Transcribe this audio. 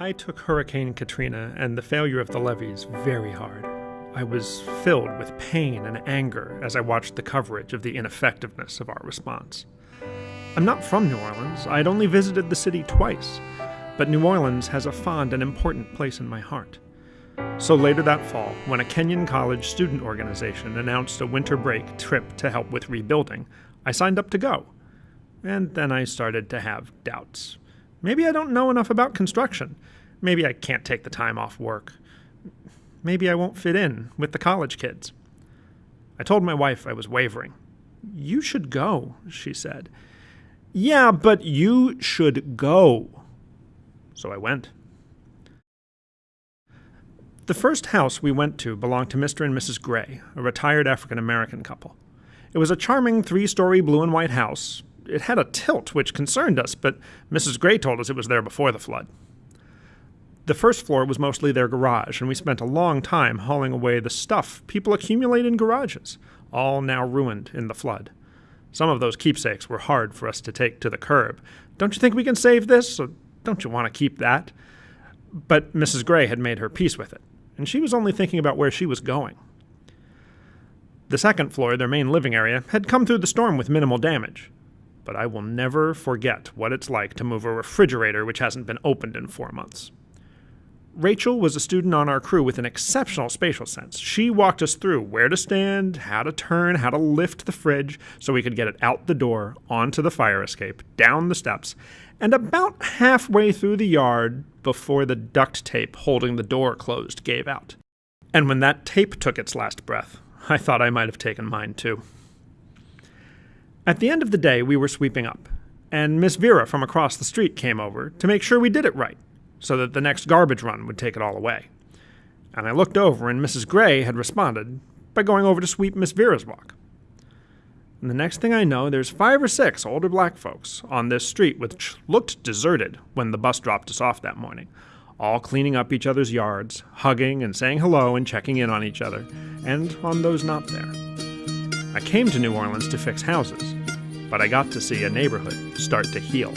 I took Hurricane Katrina and the failure of the levees very hard. I was filled with pain and anger as I watched the coverage of the ineffectiveness of our response. I'm not from New Orleans, I had only visited the city twice, but New Orleans has a fond and important place in my heart. So later that fall, when a Kenyon College student organization announced a winter break trip to help with rebuilding, I signed up to go. And then I started to have doubts. Maybe I don't know enough about construction. Maybe I can't take the time off work. Maybe I won't fit in with the college kids. I told my wife I was wavering. You should go, she said. Yeah, but you should go. So I went. The first house we went to belonged to Mr. and Mrs. Gray, a retired African American couple. It was a charming three story blue and white house, it had a tilt which concerned us, but Mrs. Gray told us it was there before the flood. The first floor was mostly their garage, and we spent a long time hauling away the stuff people accumulate in garages, all now ruined in the flood. Some of those keepsakes were hard for us to take to the curb. Don't you think we can save this? Or don't you want to keep that? But Mrs. Gray had made her peace with it, and she was only thinking about where she was going. The second floor, their main living area, had come through the storm with minimal damage but I will never forget what it's like to move a refrigerator which hasn't been opened in four months. Rachel was a student on our crew with an exceptional spatial sense. She walked us through where to stand, how to turn, how to lift the fridge so we could get it out the door, onto the fire escape, down the steps, and about halfway through the yard before the duct tape holding the door closed gave out. And when that tape took its last breath, I thought I might have taken mine too. At the end of the day, we were sweeping up, and Miss Vera from across the street came over to make sure we did it right, so that the next garbage run would take it all away. And I looked over, and Mrs. Gray had responded by going over to sweep Miss Vera's walk. And the next thing I know, there's five or six older black folks on this street which looked deserted when the bus dropped us off that morning, all cleaning up each other's yards, hugging and saying hello and checking in on each other, and on those not there. I came to New Orleans to fix houses, but I got to see a neighborhood start to heal.